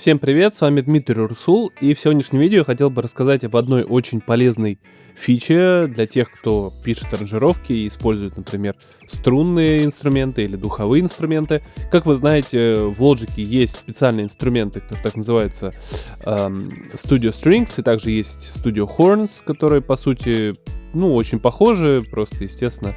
Всем привет, с вами Дмитрий Урсул, и в сегодняшнем видео я хотел бы рассказать об одной очень полезной фиче для тех, кто пишет аранжировки и использует, например, струнные инструменты или духовые инструменты. Как вы знаете, в Logic есть специальные инструменты, которые так называются эм, Studio Strings, и также есть Studio Horns, которые, по сути, ну, очень похожи, просто, естественно,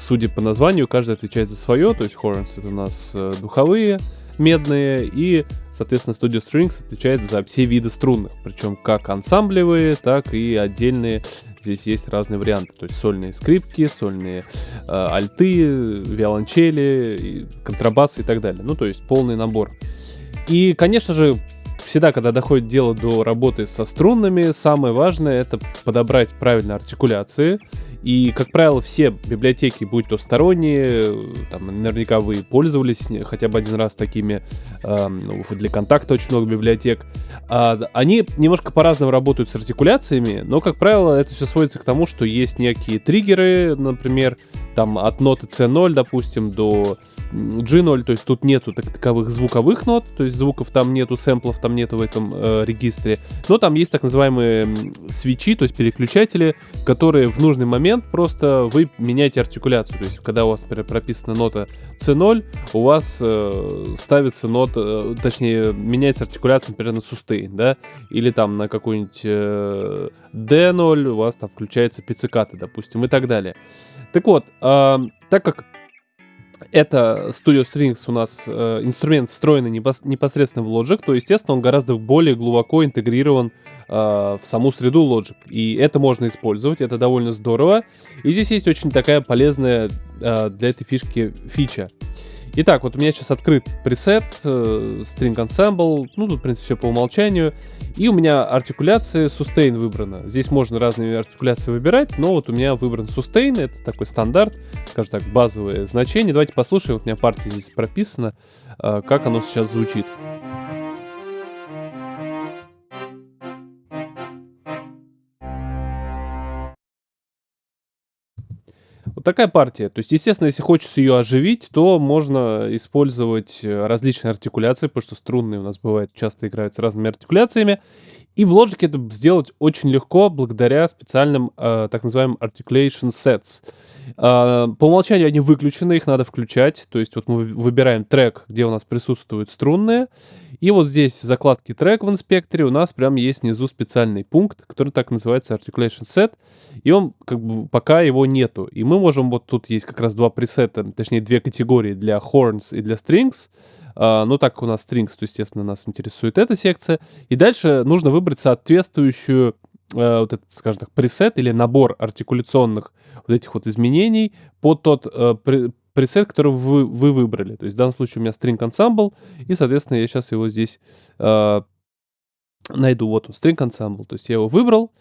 судя по названию, каждый отвечает за свое, то есть Horns это у нас э, духовые, медные, и, соответственно, Studio Strings отвечает за все виды струнных, причем как ансамблевые, так и отдельные. Здесь есть разные варианты, то есть сольные скрипки, сольные э, альты, виолончели, контрабасы и так далее. Ну, то есть полный набор. И, конечно же, всегда, когда доходит дело до работы со струнными, самое важное это подобрать правильные артикуляции. И, как правило, все библиотеки, будь то сторонние, там, наверняка вы пользовались хотя бы один раз такими, э, ну, для контакта очень много библиотек, э, они немножко по-разному работают с артикуляциями, но, как правило, это все сводится к тому, что есть некие триггеры, например, там от ноты C0, допустим, до G0, то есть тут нету так таковых звуковых нот, то есть звуков там нету, сэмплов там нету в этом э, регистре, но там есть так называемые свечи, то есть переключатели, которые в нужный момент просто вы меняете артикуляцию, то есть когда у вас прописана нота C0, у вас э, ставится нота, э, точнее меняется артикуляция, например, на сустейн, да, или там на какой-нибудь э, D0 у вас там включается пиццикаты, допустим, и так далее. Так вот, э, так как это Studio Strings у нас э, инструмент встроенный непосредственно в Logic, то, естественно, он гораздо более глубоко интегрирован э, в саму среду Logic. И это можно использовать, это довольно здорово. И здесь есть очень такая полезная э, для этой фишки фича. Итак, вот у меня сейчас открыт пресет, э, String Ensemble, ну тут, в принципе, все по умолчанию. И у меня артикуляция Sustain выбрана. Здесь можно разные артикуляции выбирать, но вот у меня выбран Sustain, это такой стандарт, скажем так, базовое значение. Давайте послушаем, вот у меня партия здесь прописана, э, как оно сейчас звучит. Такая партия. То есть, естественно, если хочется ее оживить, то можно использовать э, различные артикуляции, потому что струнные у нас бывает часто играют с разными артикуляциями. И в Logic это сделать очень легко благодаря специальным э, так называемым articulation sets. Э, по умолчанию они выключены, их надо включать. То есть вот мы выбираем трек, где у нас присутствуют струнные. И вот здесь в закладке трек в инспекторе у нас прям есть внизу специальный пункт, который так называется articulation set. И он как бы пока его нету. И мы можем, вот тут есть как раз два пресета, точнее две категории для horns и для strings. Uh, ну, так у нас strings, то, естественно, нас интересует эта секция. И дальше нужно выбрать соответствующую uh, вот этот, скажем так, пресет или набор артикуляционных вот этих вот изменений под тот uh, пресет, который вы, вы выбрали. То есть в данном случае у меня string ensemble, и, соответственно, я сейчас его здесь э, найду. Вот он, string ensemble. То есть я его выбрал,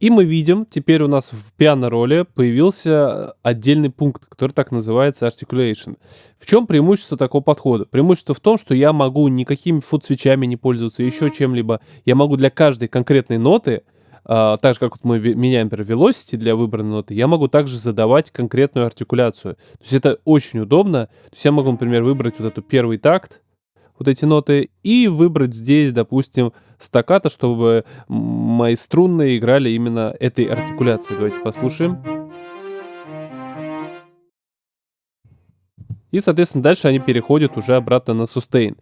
и мы видим, теперь у нас в пиано-роле появился отдельный пункт, который так называется articulation. В чем преимущество такого подхода? Преимущество в том, что я могу никакими фут-свечами не пользоваться, еще чем-либо. Я могу для каждой конкретной ноты Uh, так же, как вот мы меняем, например, velocity для выбранной ноты, я могу также задавать конкретную артикуляцию. То есть это очень удобно. То есть я могу, например, выбрать вот эту первый такт, вот эти ноты, и выбрать здесь, допустим, стаката, чтобы мои струнные играли именно этой артикуляцией. Давайте послушаем. И, соответственно, дальше они переходят уже обратно на сустейн.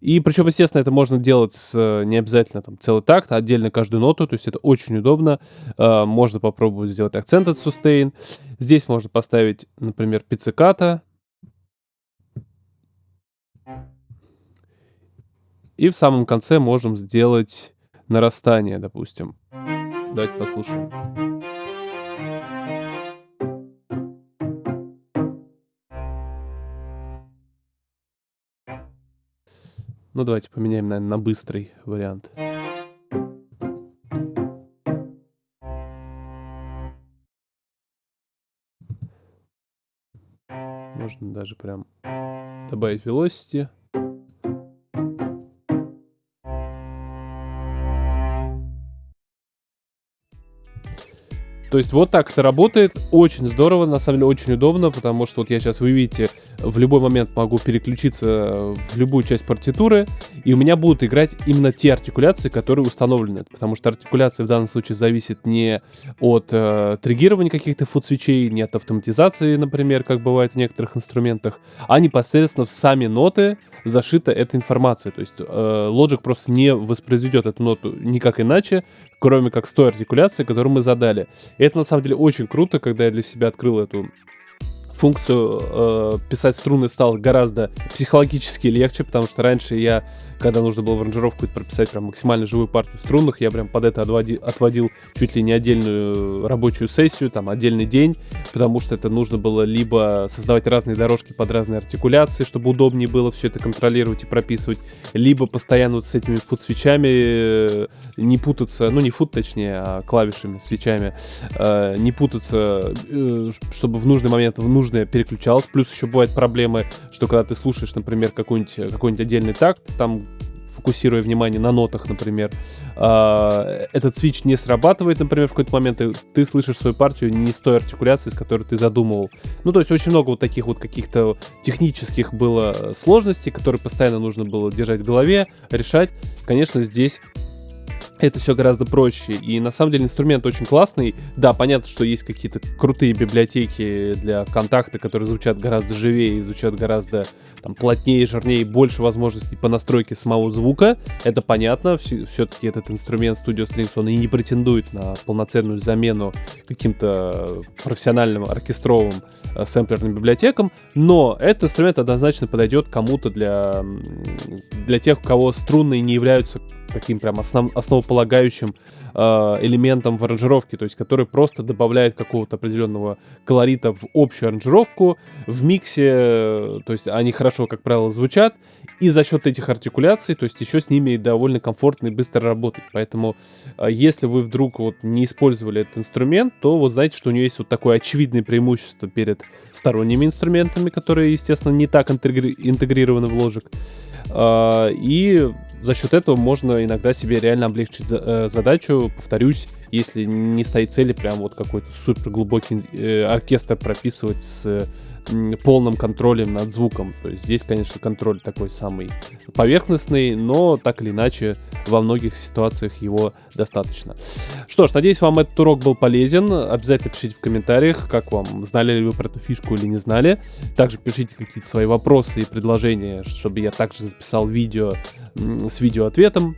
И причем, естественно, это можно делать с, э, не обязательно там целый такт, а отдельно каждую ноту, то есть это очень удобно. Э, можно попробовать сделать акцент от сустейн. Здесь можно поставить, например, пицциката. И в самом конце можем сделать нарастание, допустим. Давайте послушаем. Ну, давайте поменяем, наверное, на быстрый вариант. Можно даже прям добавить velocity. То есть вот так это работает. Очень здорово, на самом деле очень удобно, потому что вот я сейчас, вы видите, в любой момент могу переключиться в любую часть партитуры, и у меня будут играть именно те артикуляции, которые установлены. Потому что артикуляция в данном случае зависит не от э, триггирования каких-то фуд-свечей, не от автоматизации, например, как бывает в некоторых инструментах, а непосредственно в сами ноты зашита эта информация. То есть э, Logic просто не воспроизведет эту ноту никак иначе, кроме как с той артикуляцией, которую мы задали. И это на самом деле очень круто, когда я для себя открыл эту функцию э, писать струны стало гораздо психологически легче, потому что раньше я, когда нужно было в аранжировку прописать прям максимально живую партию струнных, я прям под это отводил, отводил чуть ли не отдельную рабочую сессию, там отдельный день, потому что это нужно было либо создавать разные дорожки под разные артикуляции, чтобы удобнее было все это контролировать и прописывать, либо постоянно вот с этими фут-свечами э, не путаться, ну не фут точнее, а клавишами, свечами, э, не путаться, э, чтобы в нужный момент, в нужный нужное переключалось. Плюс еще бывают проблемы, что когда ты слушаешь, например, какой-нибудь какой отдельный такт, там фокусируя внимание на нотах, например, э, этот свич не срабатывает, например, в какой-то момент, и ты слышишь свою партию не с той артикуляцией, с которой ты задумывал. Ну, то есть очень много вот таких вот каких-то технических было сложностей, которые постоянно нужно было держать в голове, решать. Конечно, здесь это все гораздо проще. И на самом деле инструмент очень классный. Да, понятно, что есть какие-то крутые библиотеки для контакта, которые звучат гораздо живее звучат гораздо там, плотнее, жирнее, больше возможностей по настройке самого звука. Это понятно. Все-таки этот инструмент Studio Strings, он и не претендует на полноценную замену каким-то профессиональным оркестровым э, сэмплерным библиотекам. Но этот инструмент однозначно подойдет кому-то для, для тех, у кого струнные не являются таким прям основ, основополагающим э, элементом в аранжировке, то есть который просто добавляет какого-то определенного колорита в общую аранжировку, в миксе, то есть они хорошо, как правило, звучат, и за счет этих артикуляций, то есть еще с ними довольно комфортно и быстро работать. Поэтому, э, если вы вдруг вот не использовали этот инструмент, то вот знаете, что у него есть вот такое очевидное преимущество перед сторонними инструментами, которые, естественно, не так интегри интегрированы в ложек. Э, и за счет этого можно иногда себе реально облегчить э, задачу. Повторюсь, если не стоит цели прям вот какой-то супер глубокий э, оркестр прописывать с полным контролем над звуком. То есть здесь, конечно, контроль такой самый поверхностный, но так или иначе во многих ситуациях его достаточно. Что ж, надеюсь, вам этот урок был полезен. Обязательно пишите в комментариях, как вам, знали ли вы про эту фишку или не знали. Также пишите какие-то свои вопросы и предложения, чтобы я также записал видео с видео-ответом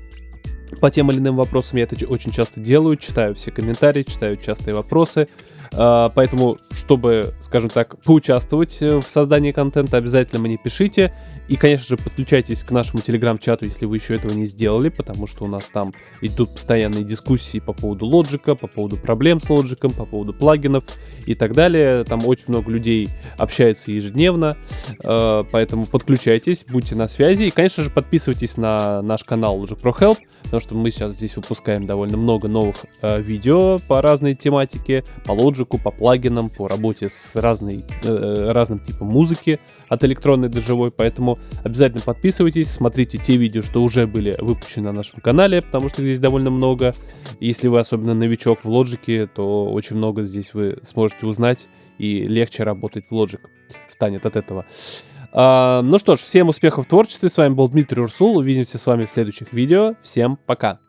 по тем или иным вопросам. Я это очень часто делаю, читаю все комментарии, читаю частые вопросы. А, поэтому, чтобы, скажем так, поучаствовать э, в создании контента, обязательно мне пишите. И, конечно же, подключайтесь к нашему телеграм-чату, если вы еще этого не сделали, потому что у нас там идут постоянные дискуссии по поводу лоджика, по поводу проблем с лоджиком, по поводу плагинов и так далее. Там очень много людей общается ежедневно, а, поэтому подключайтесь, будьте на связи. И, конечно же, подписывайтесь на наш канал Logic Pro Help, потому что мы сейчас здесь выпускаем довольно много новых э, видео по разной тематике, по лоджику, по плагинам, по работе с разной, э, разным типом музыки от электронной до живой, поэтому обязательно подписывайтесь, смотрите те видео, что уже были выпущены на нашем канале, потому что здесь довольно много. Если вы особенно новичок в лоджике, то очень много здесь вы сможете узнать и легче работать в Logic станет от этого. А, ну что ж, всем успехов в творчестве. С вами был Дмитрий Урсул. Увидимся с вами в следующих видео. Всем пока.